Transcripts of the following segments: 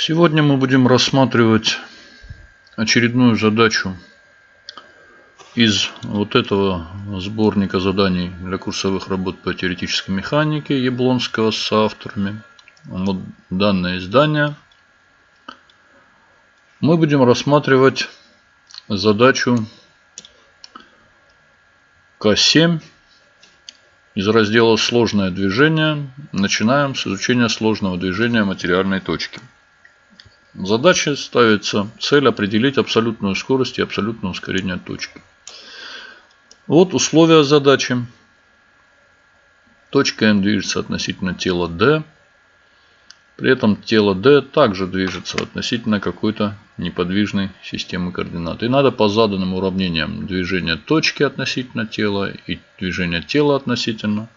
Сегодня мы будем рассматривать очередную задачу из вот этого сборника заданий для курсовых работ по теоретической механике Яблонского с авторами. Вот данное издание. Мы будем рассматривать задачу К7 из раздела «Сложное движение». Начинаем с изучения сложного движения материальной точки. Задача ставится цель определить абсолютную скорость и абсолютное ускорение точки. Вот условия задачи. Точка N движется относительно тела D. При этом тело D также движется относительно какой-то неподвижной системы координат. И надо по заданным уравнениям движения точки относительно тела и движения тела относительно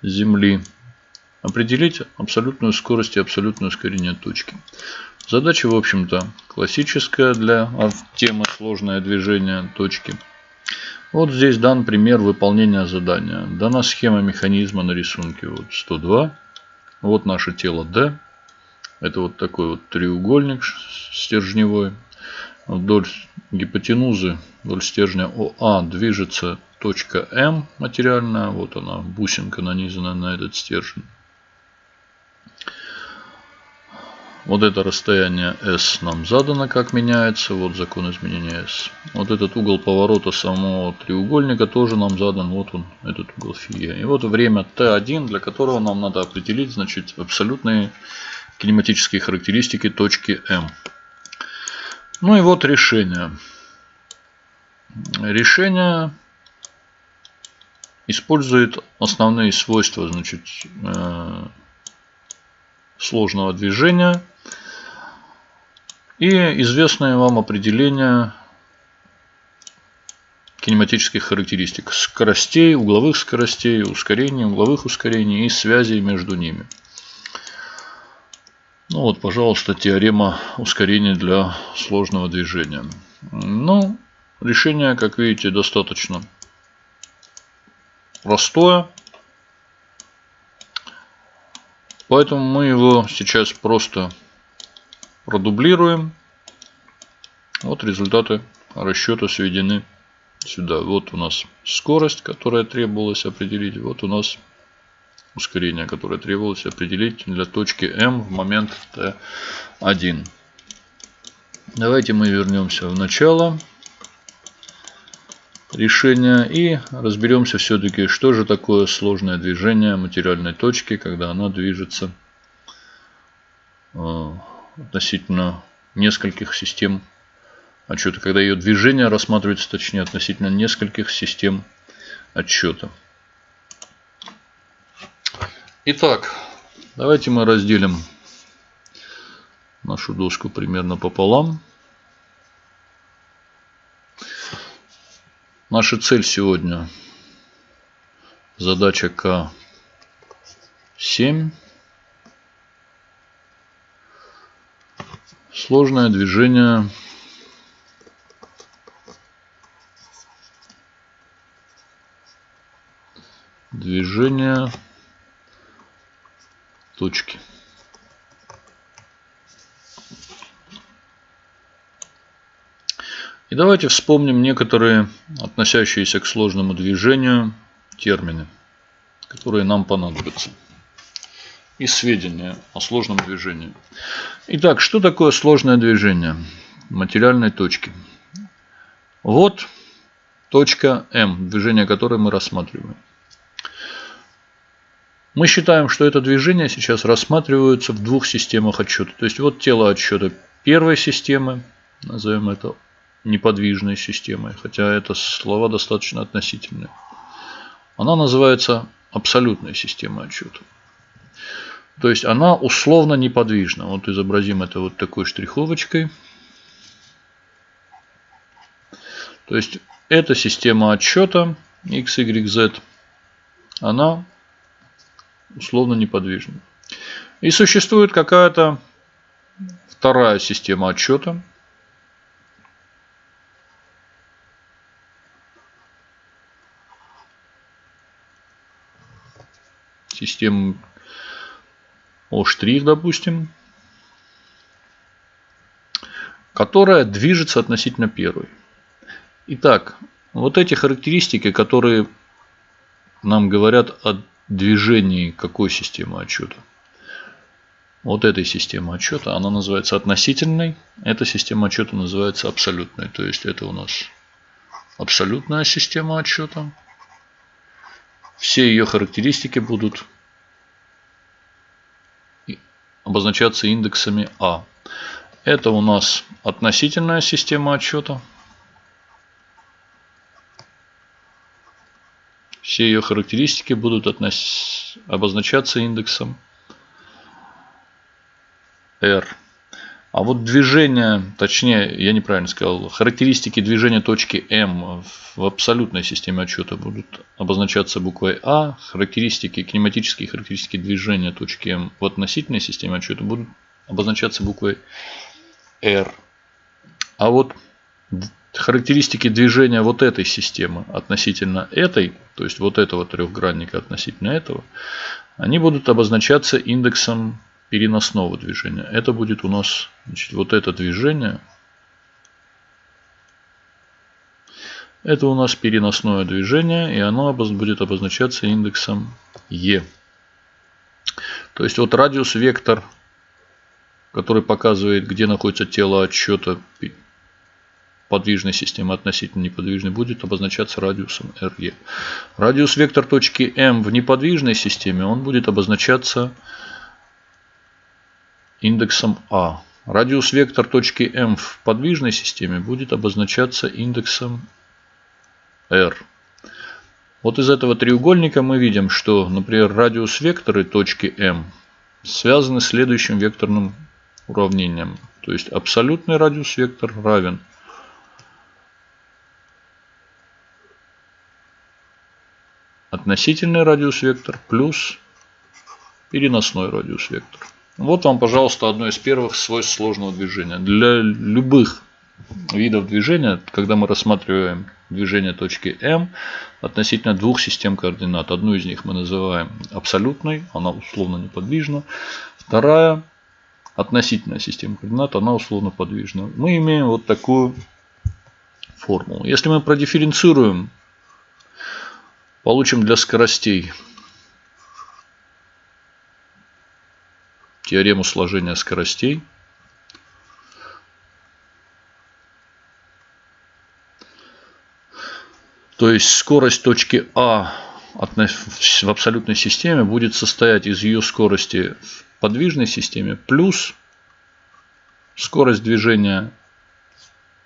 Земли определить абсолютную скорость и абсолютное ускорение точки. Задача, в общем-то, классическая для темы сложное движение точки. Вот здесь дан пример выполнения задания. Дана схема механизма на рисунке вот 102. Вот наше тело D. Это вот такой вот треугольник стержневой. Вдоль гипотенузы, вдоль стержня ОА движется точка М материальная. Вот она, бусинка нанизана на этот стержень. Вот это расстояние S нам задано, как меняется. Вот закон изменения S. Вот этот угол поворота самого треугольника тоже нам задан. Вот он, этот угол φ. И вот время T1, для которого нам надо определить значит, абсолютные кинематические характеристики точки M. Ну и вот решение. Решение использует основные свойства значит, э, сложного движения и известное вам определение кинематических характеристик. Скоростей, угловых скоростей, ускорений, угловых ускорений и связей между ними. Ну вот, пожалуйста, теорема ускорения для сложного движения. Ну, решение, как видите, достаточно простое. Поэтому мы его сейчас просто продублируем. Вот результаты расчета сведены сюда. Вот у нас скорость, которая требовалась определить. Вот у нас ускорение, которое требовалось определить для точки М в момент Т1. Давайте мы вернемся в начало решения и разберемся все-таки, что же такое сложное движение материальной точки, когда она движется э, относительно нескольких систем отчета, когда ее движение рассматривается, точнее, относительно нескольких систем отчета. Итак, давайте мы разделим нашу доску примерно пополам. Наша цель сегодня задача К7. Сложное движение движение точки. И давайте вспомним некоторые относящиеся к сложному движению термины, которые нам понадобятся. И сведения о сложном движении. Итак, что такое сложное движение материальной точки? Вот точка М, движение которой мы рассматриваем. Мы считаем, что это движение сейчас рассматривается в двух системах отсчета. То есть вот тело отсчета первой системы, назовем это неподвижной системой, хотя это слова достаточно относительные. Она называется абсолютной системой отчета. То есть она условно неподвижна. Вот изобразим это вот такой штриховочкой. То есть эта система отсчета x, y, z, она условно неподвижна. И существует какая-то вторая система отсчета, систему О', допустим. которая движется относительно первой. Итак, вот эти характеристики, которые нам говорят о движении какой системы отчета. Вот этой системы отчета, она называется относительной. Эта система отчета называется абсолютной. То есть это у нас абсолютная система отчета. Все ее характеристики будут обозначаться индексами А. Это у нас относительная система отчета. Все ее характеристики будут обозначаться индексом R. А вот движение, точнее, я неправильно сказал, характеристики движения точки M в абсолютной системе отчета будут обозначаться буквой А. Характеристики, кинематические характеристики движения точки M в относительной системе отчета будут обозначаться буквой R. А вот характеристики движения вот этой системы относительно этой, то есть вот этого трехгранника относительно этого, они будут обозначаться индексом переносного движения. Это будет у нас значит, вот это движение. Это у нас переносное движение, и оно будет обозначаться индексом E. То есть вот радиус вектор, который показывает, где находится тело отсчета подвижной системы относительно неподвижной будет обозначаться радиусом RE. Радиус вектор точки M в неподвижной системе он будет обозначаться индексом А. Радиус вектор точки М в подвижной системе будет обозначаться индексом R. Вот из этого треугольника мы видим, что, например, радиус векторы точки М связаны следующим векторным уравнением. То есть абсолютный радиус вектор равен относительный радиус вектор плюс переносной радиус вектор. Вот вам, пожалуйста, одно из первых свойств сложного движения. Для любых видов движения, когда мы рассматриваем движение точки М относительно двух систем координат. Одну из них мы называем абсолютной, она условно неподвижна. Вторая относительная система координат, она условно подвижна. Мы имеем вот такую формулу. Если мы продифференцируем, получим для скоростей теорему сложения скоростей. То есть скорость точки А в абсолютной системе будет состоять из ее скорости в подвижной системе плюс скорость движения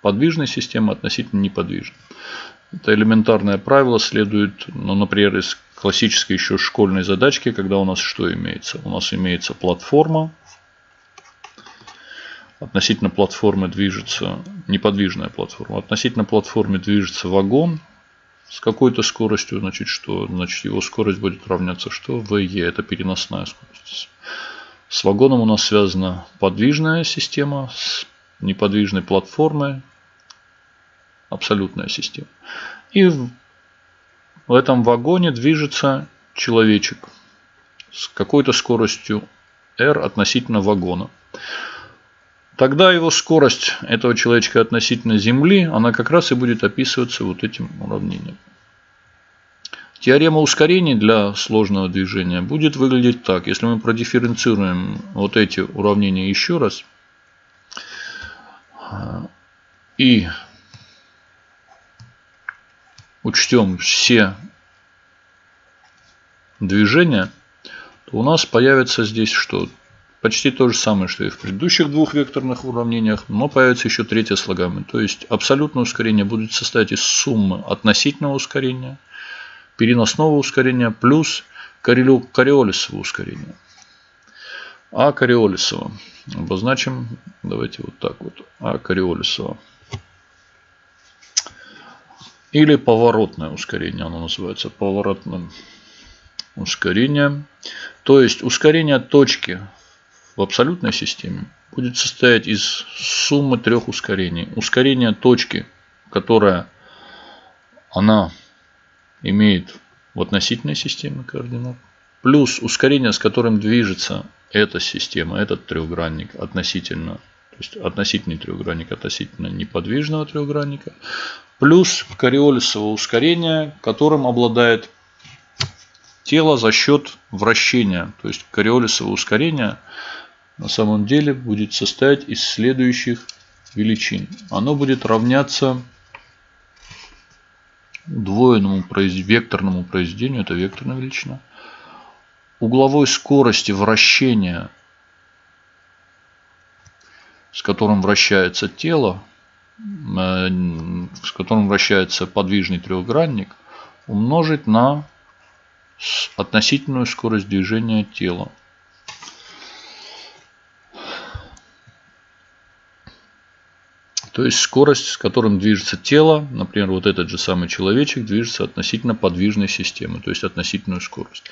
подвижной системы относительно неподвижной. Это элементарное правило следует, ну, например, из классической еще школьной задачки, когда у нас что имеется? У нас имеется платформа. Относительно платформы движется неподвижная платформа. Относительно платформы движется вагон с какой-то скоростью, значит, что? Значит, его скорость будет равняться что? VE, это переносная скорость. С вагоном у нас связана подвижная система с неподвижной платформой, абсолютная система. И в этом вагоне движется человечек с какой-то скоростью r относительно вагона. Тогда его скорость этого человечка относительно Земли, она как раз и будет описываться вот этим уравнением. Теорема ускорений для сложного движения будет выглядеть так. Если мы продифференцируем вот эти уравнения еще раз и учтем все движения, то у нас появится здесь что? Почти то же самое, что и в предыдущих двух векторных уравнениях, но появится еще третье слагаемое. То есть абсолютное ускорение будет состоять из суммы относительного ускорения, переносного ускорения плюс кориолисового ускорения. А кориолисово обозначим, давайте вот так вот, А кориолисово. Или поворотное ускорение, оно называется поворотным ускорением. То есть ускорение точки в абсолютной системе будет состоять из суммы трех ускорений. Ускорение точки, которая она имеет в относительной системе координат, плюс ускорение, с которым движется эта система, этот трехгранник относительно То есть относительный трехгранник относительно неподвижного трехгранника. Плюс кориолисовое ускорение, которым обладает тело за счет вращения. То есть кориолисовое ускорение на самом деле будет состоять из следующих величин. Оно будет равняться удвоенному векторному произведению, это векторная величина, угловой скорости вращения, с которым вращается тело, э, с которым вращается подвижный трехгранник, умножить на относительную скорость движения тела. То есть скорость, с которым движется тело, например, вот этот же самый человечек движется относительно подвижной системы, то есть относительную скорость.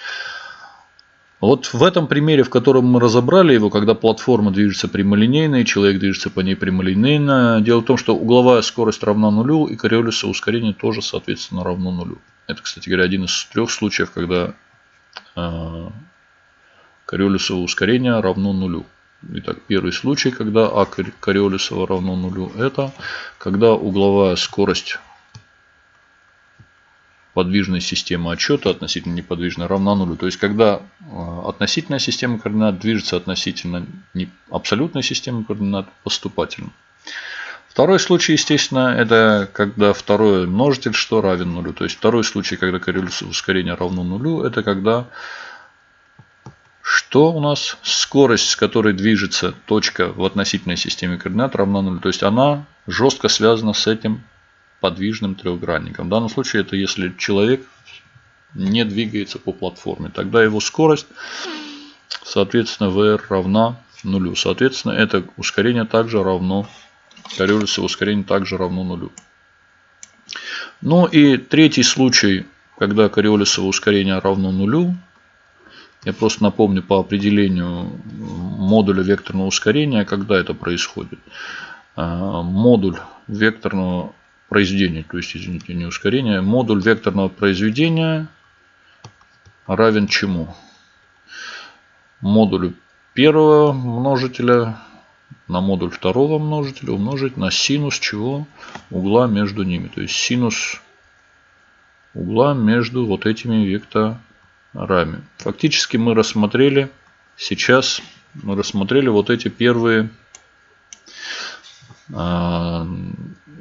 Вот в этом примере, в котором мы разобрали его, когда платформа движется прямолинейно и человек движется по ней прямолинейно, дело в том, что угловая скорость равна нулю и кориолисовое ускорение тоже, соответственно, равно нулю. Это, кстати говоря, один из трех случаев, когда э, кориолисовое ускорение равно нулю. Итак, первый случай, когда А Кориолисова равно нулю, это когда угловая скорость подвижной системы отчета относительно неподвижной равна нулю. То есть, когда э, относительная система координат движется относительно абсолютной системы координат поступательно. Второй случай, естественно, это когда второй множитель что равен нулю. То есть, второй случай, когда коррелируется ускорение равно нулю, это когда что у нас скорость, с которой движется точка в относительной системе координат равна нулю. То есть она жестко связана с этим подвижным трехгранником. В данном случае это если человек не двигается по платформе. Тогда его скорость, соответственно, VR равна нулю. Соответственно, это ускорение также равно, коррелирующее ускорение также равно нулю. Ну и третий случай, когда кориолисовое ускорение равно нулю, я просто напомню по определению модуля векторного ускорения, когда это происходит. А, модуль векторного произведения, то есть, извините, не ускорения, модуль векторного произведения равен чему? Модулю первого множителя на модуль второго множителя умножить на синус чего? Угла между ними. То есть синус угла между вот этими векторами. Фактически мы рассмотрели сейчас, мы рассмотрели вот эти первые а,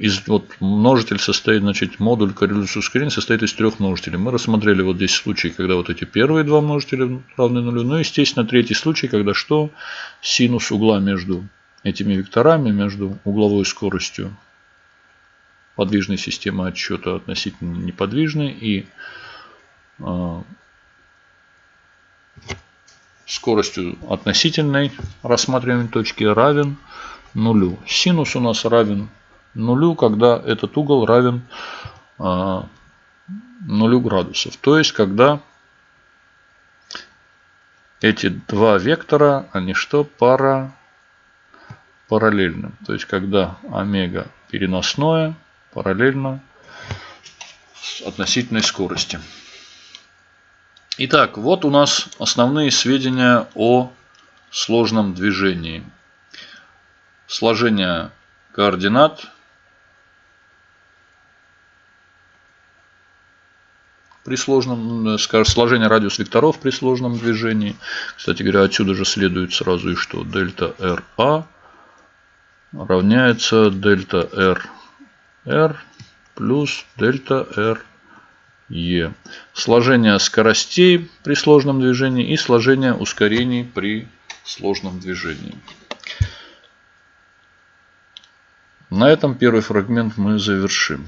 из вот множитель состоит, значит, модуль корреляции ускорения состоит из трех множителей. Мы рассмотрели вот здесь случай, когда вот эти первые два множителя равны нулю. Ну, естественно, третий случай, когда что? Синус угла между этими векторами, между угловой скоростью подвижной системы отсчета относительно неподвижной и а, скоростью относительной рассматриваемой точки равен нулю. Синус у нас равен нулю, когда этот угол равен а, нулю градусов. То есть, когда эти два вектора, они что? Пара, параллельны. То есть, когда омега переносное параллельно с относительной скорости. Итак, вот у нас основные сведения о сложном движении. Сложение координат. При сложном, скажем, сложение радиус векторов при сложном движении. Кстати говоря, отсюда же следует сразу и что дельта RA равняется дельта R плюс дельта R. Сложение скоростей при сложном движении и сложение ускорений при сложном движении. На этом первый фрагмент мы завершим.